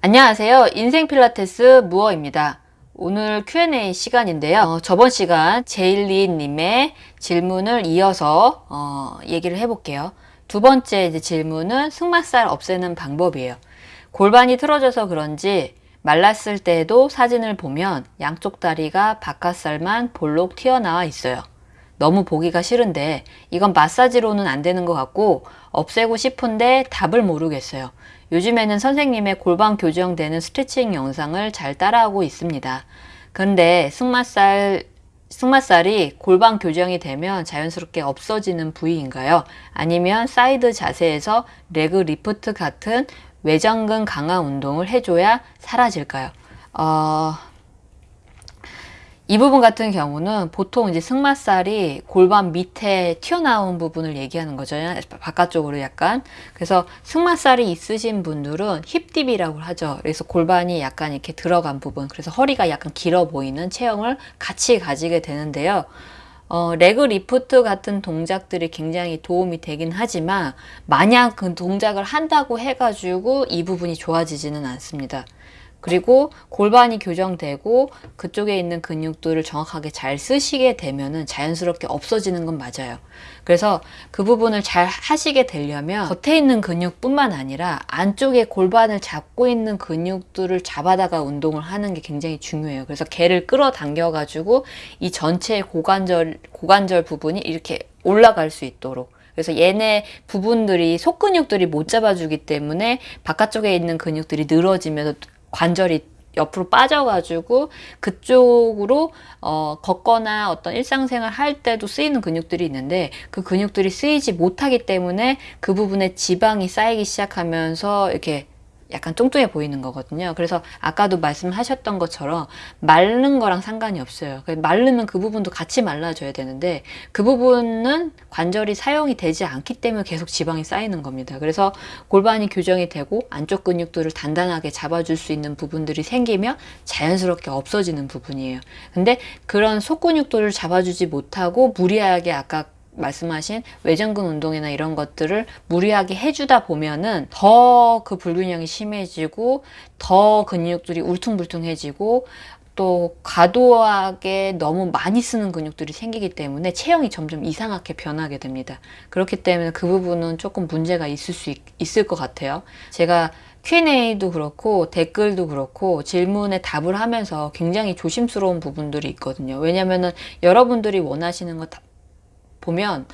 안녕하세요. 인생 필라테스 무어입니다. 오늘 Q&A 시간인데요. 어, 저번 시간 제일리님의 질문을 이어서 어, 얘기를 해볼게요. 두 번째 질문은 승마살 없애는 방법이에요. 골반이 틀어져서 그런지 말랐을 때도 사진을 보면 양쪽 다리가 바깥살만 볼록 튀어나와 있어요. 너무 보기가 싫은데 이건 마사지로는 안 되는 것 같고 없애고 싶은데 답을 모르겠어요. 요즘에는 선생님의 골반 교정되는 스트레칭 영상을 잘 따라하고 있습니다. 근데 승마살 승마살이 골반 교정이 되면 자연스럽게 없어지는 부위인가요? 아니면 사이드 자세에서 leg lift 같은 외전근 강화 운동을 해줘야 사라질까요? 어, 이 부분 같은 경우는 보통 이제 승마살이 골반 밑에 튀어나온 부분을 얘기하는 거죠. 바깥쪽으로 약간. 그래서 승마살이 있으신 분들은 힙딥이라고 하죠. 그래서 골반이 약간 이렇게 들어간 부분. 그래서 허리가 약간 길어 보이는 체형을 같이 가지게 되는데요. 어, 레그 리프트 같은 동작들이 굉장히 도움이 되긴 하지만 만약 그 동작을 한다고 해가지고 이 부분이 좋아지지는 않습니다. 그리고 골반이 교정되고 그쪽에 있는 근육들을 정확하게 잘 쓰시게 되면은 자연스럽게 없어지는 건 맞아요. 그래서 그 부분을 잘 하시게 되려면 겉에 있는 근육뿐만 아니라 안쪽에 골반을 잡고 있는 근육들을 잡아다가 운동을 하는 게 굉장히 중요해요. 그래서 개를 끌어당겨 가지고 이 전체 고관절 고관절 부분이 이렇게 올라갈 수 있도록 그래서 얘네 부분들이 속근육들이 못 잡아주기 때문에 바깥쪽에 있는 근육들이 늘어지면서 관절이 옆으로 빠져가지고 그쪽으로 어, 걷거나 어떤 일상생활 할 때도 쓰이는 근육들이 있는데 그 근육들이 쓰이지 못하기 때문에 그 부분에 지방이 쌓이기 시작하면서 이렇게 약간 뚱뚱해 보이는 거거든요. 그래서 아까도 말씀하셨던 것처럼 마른 거랑 상관이 없어요. 마르면 그 부분도 같이 말라줘야 되는데 그 부분은 관절이 사용이 되지 않기 때문에 계속 지방이 쌓이는 겁니다. 그래서 골반이 교정이 되고 안쪽 근육들을 단단하게 잡아줄 수 있는 부분들이 생기면 자연스럽게 없어지는 부분이에요. 근데 그런 속근육들을 잡아주지 못하고 무리하게 아까 말씀하신 외전근 운동이나 이런 것들을 무리하게 해주다 보면은 더 그 불균형이 심해지고 더 근육들이 울퉁불퉁해지고 또 과도하게 너무 많이 쓰는 근육들이 생기기 때문에 체형이 점점 이상하게 변하게 됩니다. 그렇기 때문에 그 부분은 조금 문제가 있을 수 있, 있을 것 같아요. 제가 Q&A도 그렇고 댓글도 그렇고 질문에 답을 하면서 굉장히 조심스러운 부분들이 있거든요. 왜냐면은 여러분들이 원하시는 거 보면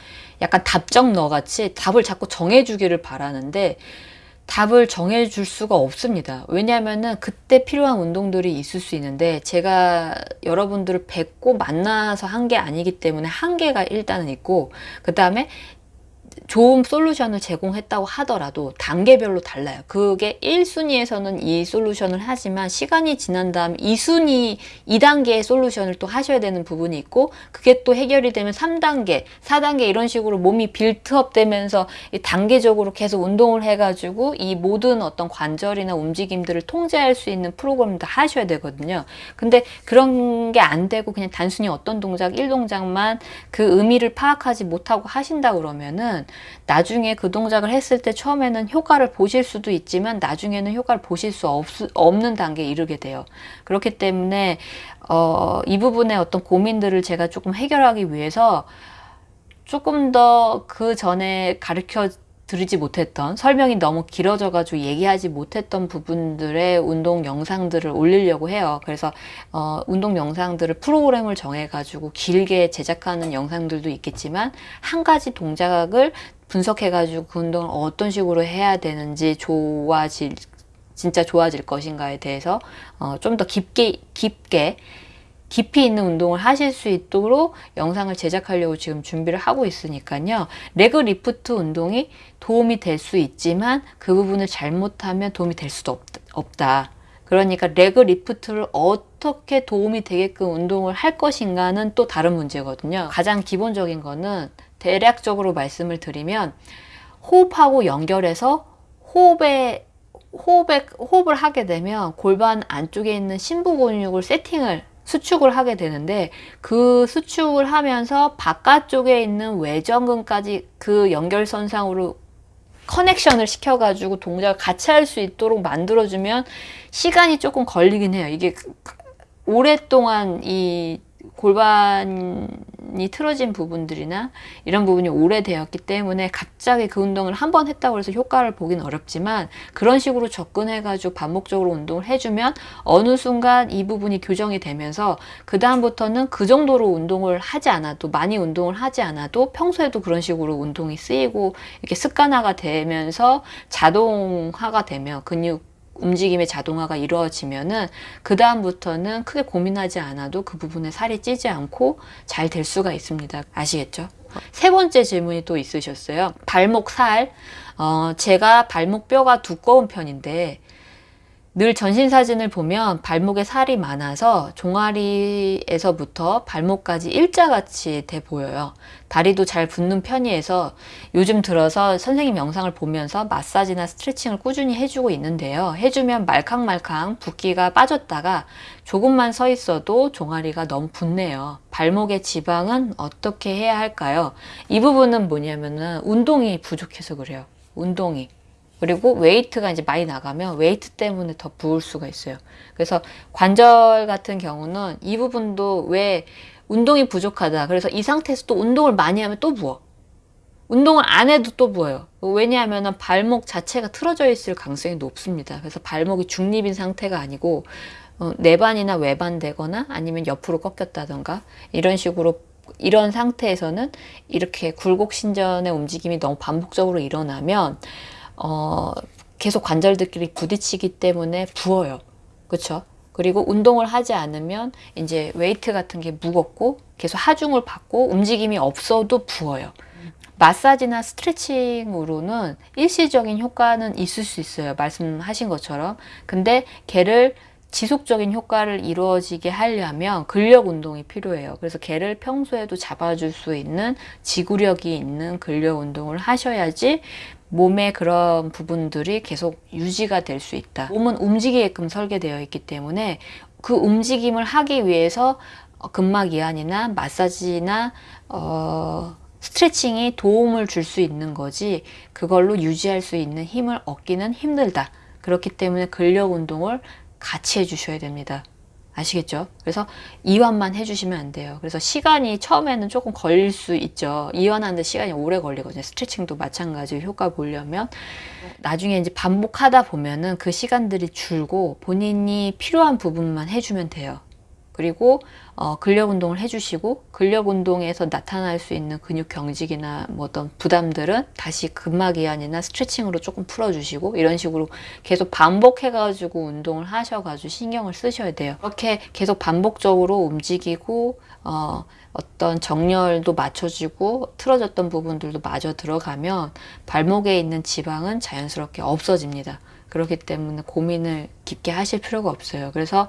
약간 답정너 같이 답을 자꾸 정해주기를 바라는데 답을 정해줄 수가 없습니다. 왜냐하면은 그때 필요한 운동들이 있을 수 있는데 제가 여러분들을 뵙고 만나서 한 게 아니기 때문에 한계가 일단은 있고 그 다음에 좋은 솔루션을 제공했다고 하더라도 단계별로 달라요. 그게 1순위에서는 이 솔루션을 하지만 시간이 지난 다음 2순위, 2단계의 솔루션을 또 하셔야 되는 부분이 있고 그게 또 해결이 되면 3단계, 4단계 이런 식으로 몸이 빌트업 되면서 단계적으로 계속 운동을 해가지고 이 모든 어떤 관절이나 움직임들을 통제할 수 있는 프로그램도 하셔야 되거든요. 근데 그런 게 안 되고 그냥 단순히 어떤 동작, 1동작만 그 의미를 파악하지 못하고 하신다 그러면은 나중에 그 동작을 했을 때 처음에는 효과를 보실 수도 있지만 나중에는 효과를 보실 수 없, 없는 단계에 이르게 돼요. 그렇기 때문에 어, 이 부분의 어떤 고민들을 제가 조금 해결하기 위해서 조금 더 그 전에 가르쳐 드리지 못했던 설명이 너무 길어져 가지고 얘기하지 못했던 부분들의 운동 영상들을 올리려고 해요. 그래서 어, 운동 영상들을 프로그램을 정해 가지고 길게 제작하는 영상들도 있겠지만 한 가지 동작을 분석해 가지고 그 운동을 어떤 식으로 해야 되는지 좋아질 진짜 좋아질 것인가에 대해서 어, 좀 더 깊게 깊게 깊이 있는 운동을 하실 수 있도록 영상을 제작하려고 지금 준비를 하고 있으니까요. 레그 리프트 운동이 도움이 될 수 있지만 그 부분을 잘못하면 도움이 될 수도 없, 다 그러니까 leg lift를 어떻게 도움이 되게끔 운동을 할 것인가는 또 다른 문제거든요. 가장 기본적인 거는 대략적으로 말씀을 드리면 호흡하고 연결해서 호흡에 호흡에, 호흡을 하게 되면 골반 안쪽에 있는 심부 근육을 세팅을 수축을 하게 되는데 그 수축을 하면서 바깥쪽에 있는 외전근까지 그 연결선상으로 커넥션을 시켜가지고 동작을 같이 할 수 있도록 만들어주면 시간이 조금 걸리긴 해요. 이게 오랫동안 이 골반 이 틀어진 부분들이나 이런 부분이 오래되었기 때문에 갑자기 그 운동을 한 번 했다고 해서 효과를 보긴 어렵지만 그런 식으로 접근해가지고 반복적으로 운동을 해주면 어느 순간 이 부분이 교정이 되면서 그 다음부터는 그 정도로 운동을 하지 않아도 많이 운동을 하지 않아도 평소에도 그런 식으로 운동이 쓰이고 이렇게 습관화가 되면서 자동화가 되면 근육 움직임의 자동화가 이루어지면은 그 다음부터는 크게 고민하지 않아도 그 부분에 살이 찌지 않고 잘 될 수가 있습니다. 아시겠죠? 세 번째 질문이 또 있으셨어요. 발목 살. 어, 제가 발목 뼈가 두꺼운 편인데 늘 전신 사진을 보면 발목에 살이 많아서 종아리에서부터 발목까지 일자같이 돼 보여요. 다리도 잘 붙는 편이어서 요즘 들어서 선생님 영상을 보면서 마사지나 스트레칭을 꾸준히 해주고 있는데요. 해주면 말캉말캉 붓기가 빠졌다가 조금만 서 있어도 종아리가 너무 붓네요. 발목의 지방은 어떻게 해야 할까요? 이 부분은 뭐냐면은 운동이 부족해서 그래요. 운동이. 그리고 웨이트가 이제 많이 나가면 웨이트 때문에 더 부을 수가 있어요. 그래서 관절 같은 경우는 이 부분도 왜 운동이 부족하다. 그래서 이 상태에서 또 운동을 많이 하면 또 부어. 운동을 안 해도 또 부어요. 왜냐하면 발목 자체가 틀어져 있을 가능성이 높습니다. 그래서 발목이 중립인 상태가 아니고 어, 내반이나 외반 되거나 아니면 옆으로 꺾였다던가 이런 식으로 이런 상태에서는 이렇게 굴곡신전의 움직임이 너무 반복적으로 일어나면 어, 계속 관절들끼리 부딪히기 때문에 부어요. 그렇죠? 그리고 운동을 하지 않으면 이제 웨이트 같은 게 무겁고 계속 하중을 받고 움직임이 없어도 부어요. 마사지나 스트레칭으로는 일시적인 효과는 있을 수 있어요. 말씀하신 것처럼. 근데 걔를 지속적인 효과를 이루어지게 하려면 근력 운동이 필요해요. 그래서 걔를 평소에도 잡아줄 수 있는 지구력이 있는 근력 운동을 하셔야지 몸의 그런 부분들이 계속 유지가 될 수 있다. 몸은 움직이게끔 설계되어 있기 때문에 그 움직임을 하기 위해서 근막 이완이나 마사지나 어, 스트레칭이 도움을 줄 수 있는 거지 그걸로 유지할 수 있는 힘을 얻기는 힘들다. 그렇기 때문에 근력 운동을 같이 해주셔야 됩니다. 아시겠죠? 그래서 이완만 해주시면 안 돼요. 그래서 시간이 처음에는 조금 걸릴 수 있죠. 이완하는데 시간이 오래 걸리거든요. 스트레칭도 마찬가지로 효과 보려면 나중에 이제 반복하다 보면은 그 시간들이 줄고 본인이 필요한 부분만 해주면 돼요. 그리고 어, 근력 운동을 해주시고 근력 운동에서 나타날 수 있는 근육 경직이나 뭐 어떤 부담들은 다시 근막 이완이나 스트레칭으로 조금 풀어주시고 이런 식으로 계속 반복해가지고 운동을 하셔가지고 신경을 쓰셔야 돼요. 이렇게 계속 반복적으로 움직이고 어, 어떤 정렬도 맞춰지고 틀어졌던 부분들도 마저 들어가면 발목에 있는 지방은 자연스럽게 없어집니다. 그렇기 때문에 고민을 깊게 하실 필요가 없어요. 그래서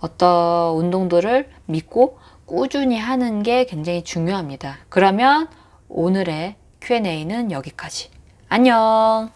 어떤 운동들을 믿고 꾸준히 하는 게 굉장히 중요합니다. 그러면 오늘의 Q&A는 여기까지. 안녕!